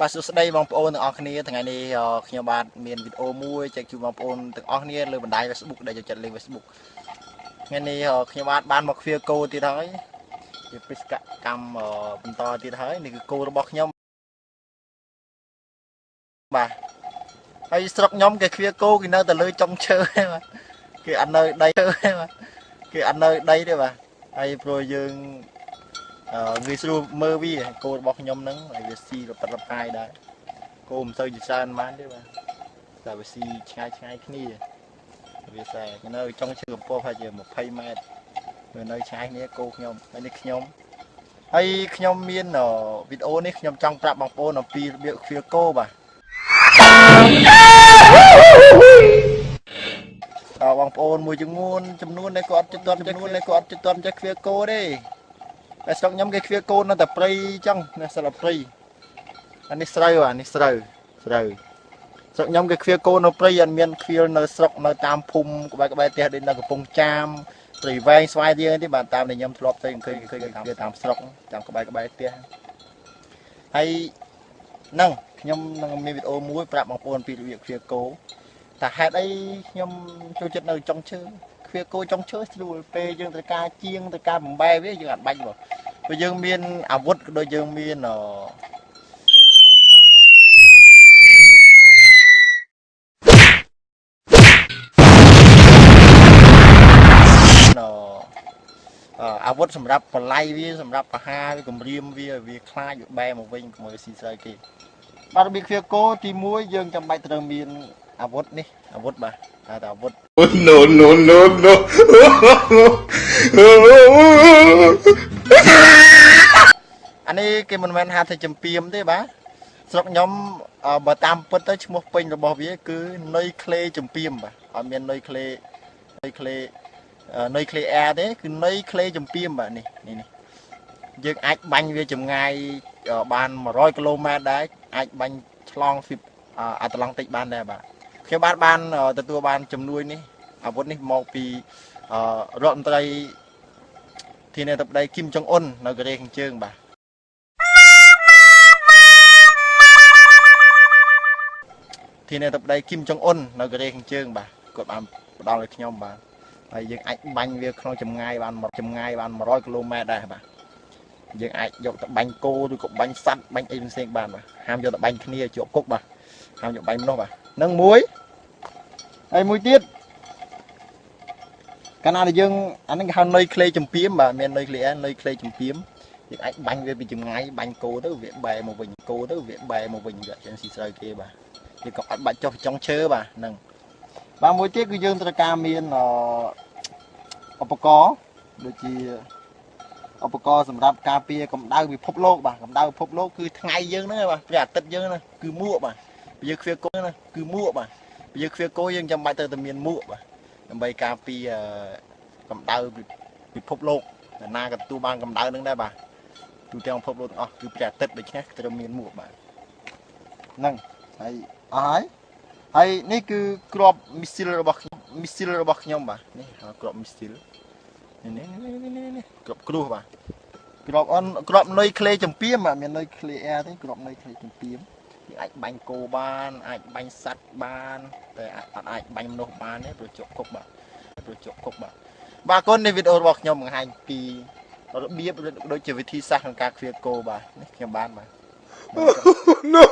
បាទសួស្តីបងប្អូនទាំងអស់គ្នាថ្ងៃនេះអឺខ្ញុំបាទមានវីដេអូមួយចែកជូនបងប្អូនទាំងអស់គ្នាលើបណ្ដាញ Facebook ដែលចូលចិត្តលេង Facebook ថ្ងៃនេះអឺខ្ញុំបាទបានមកឃ្វាគោទៀតហើយជាបេសកកម្មអឺបន្តទៀតហើយនេះគឺគោរបស់ខ្ញុំបាទហើយស្រុកខ្ញុំគេឃ្វាគោគេនៅតែលើចុងឈើហ្នឹងបាទគេអត់នៅដីទេបាទគេអត់នៅដីទេបាទហើយព្រោះយើងអឺ ងាយស្រួលមើលវាគោរបស់ខ្ញុំហ្នឹងហើយវាស៊ីរប៉ិតរប៉ាយដែរគោមិនសូវជាច្រើនប៉ុន្មានទេបាទតែវាស៊ីឆ្ងាយឆ្ងាយគ្នាវាសែនៅចុងឈើកំពស់ហើយជា20ម៉ែត្រវានៅឆ្ងាយគ្នាគោខ្ញុំហើយនេះខ្ញុំហើយខ្ញុំមានវីដេអូនេះខ្ញុំចង់ប្រាប់បងប្អូនអំពីរបៀបឃ្វាគោបាទដល់បងប្អូនមួយចំនួនចំនួនដែលគាត់ចិត្តទាន់ចំនួនដែលគាត់ចិត្តទាន់ចេះឃ្វាគោទេ តែស្រុកខ្ញុំគេឃ្វាគោនៅតែព្រៃអញ្ចឹងនៅសិលព្រៃអានេះស្រូវអានេះស្រូវស្រូវស្រុកខ្ញុំគេឃ្វាគោនៅព្រៃអត់មានឃ្វាលនៅស្រុកនៅតាមភូមិក្បែរក្បែរផ្ទះដូចនៅកំពង់ចាមព្រៃវែងស្វាយរៀងទេបាទតាមដែលខ្ញុំធ្លាប់ទៅឃើញឃើញគេឃ្វាតាមស្រុកតាមក្បែរក្បែរផ្ទះហើយហ្នឹងខ្ញុំនឹងមានវីដេអូមួយប្រាប់បងប្អូនពីរបៀបឃ្វាគោតែហេតុអីខ្ញុំចូលចិត្តនៅចុងឈើ ឃ្វាគោចុងឈើស្រួលពេលយើងត្រូវការជាងត្រូវការបំបែវាយើងអាចបាច់មកព្រោះយើងមានអាវុធក៏ដូចយើងមានអឺអាវុធសម្រាប់បល័យវាសម្រាប់បហាវាគម្រាមវាវាខ្លាចវាបែមកវិញកុំឲ្យស៊ីស្រូវគេបាទរបៀបឃ្វាគោទី1យើងចាំបាច់ត្រូវមាន អាវុធនេះអាវុធបាទហៅថាអាវុធ no, no, no, no. អានេះគេមិនមែនហៅថាចំពីមទេបាទស្រុកខ្ញុំអឺបើតាមពិតទៅឈ្មោះពេញរបស់វាគឺនុយក្លេចំពីមបាទអត់មាននុយក្លេនុយក្លេអឺនុយក្លេអែរទេគឺនុយក្លេចំពីមបាទនេះនេះនេះយើងអាចបាញ់វាចម្ងាយអឺបាន100គីឡូម៉ែត្រដែរអាចបាញ់ឆ្លងស៊ីអាត្លង់តិចបានដែរបាទ ខ្ញុំបាទបានទទួលបានជំនួយនេះអាវុធនេះមកពីអឺរដ្ឋមន្ត្រីធានាធិបតីគីមចុងអ៊ុននៅកូរ៉េខាងជើងបាទធានាធិបតីគីមចុងអ៊ុននៅកូរ៉េខាងជើងបាទគាត់បានផ្ដល់ឲ្យខ្ញុំបាទហើយយើងអាចបាញ់វាក្នុងចម្ងាយបានចម្ងាយបាន100គីឡូម៉ែត្រដែរបាទយើងអាចយកទៅបាញ់គោឬក៏បាញ់សត្វបាញ់អីផ្សេងៗបានបាទហាមយកទៅបាញ់គ្នាជាប់គុកបាទ ហាមយកបាញ់មនុស្សបាទនឹងមួយហើយមួយទៀតកាលណាដែលយើងអានេះគេហៅនុយក្លេចំពីមបាទមាននុយក្លេអែនុយក្លេចំពីមយើងអាចបាញ់វាពីចម្ងាយបាញ់គោទៅវាបែរមកវិញគោទៅវាបែរមកវិញវាអត់ចេះស៊ីស្រូវគេបាទយើងក៏អត់បាច់ចុះចុងឈើបាទហ្នឹងបាទមួយទៀតគឺយើងត្រូវការមានឧបករណ៍ដូចជាឧបករណ៍សម្រាប់ការពារកម្ដៅពិភពលោកបាទកម្ដៅពិភពលោកគឺថ្ងៃយើងហ្នឹងបាទព្រះអាទិត្យយើងហ្នឹងគឺមួកបាទ ពេលយើងឃ្វាគោហ្នឹងគឺមួកបាទពេលយើងឃ្វាគោយើងចាំបាច់ទៅតែមានមួកបាទដើម្បីការពារកម្ដៅពិភពលោកអ្នកណាក៏ទទួលបានកម្ដៅហ្នឹងដែរបាទទូទាំងពិភពលោកទាំងអស់គឺព្រះអាទិត្យដូច្នេះត្រូវមានមួកបាទហ្នឹងហើយអស់ហើយហើយនេះគឺក្របមីស៊ីលរបស់ខ្ញុំមីស៊ីលរបស់ខ្ញុំបាទនេះក្របមីស៊ីលនេះនេះនេះនេះក្របគ្រោះបាទក្របអនក្របនុយក្លេចំពីមបាទមាននុយក្លេអែរទេក្របនុយក្លេចំពីមយើង អាចបាញ់គោបាន អាចបាញ់សត្វបាន តែអត់អាចបាញ់មនុស្សបានទេព្រោះជក់គប់បាទព្រោះជក់គប់បាទបាទគុណនេះវីដេអូរបស់ខ្ញុំបង្ហាញពីរបៀបដូចជាវិធីសាស្ត្រក្នុងការឃ្វាលគោបាទនេះខ្ញុំបានបាទ No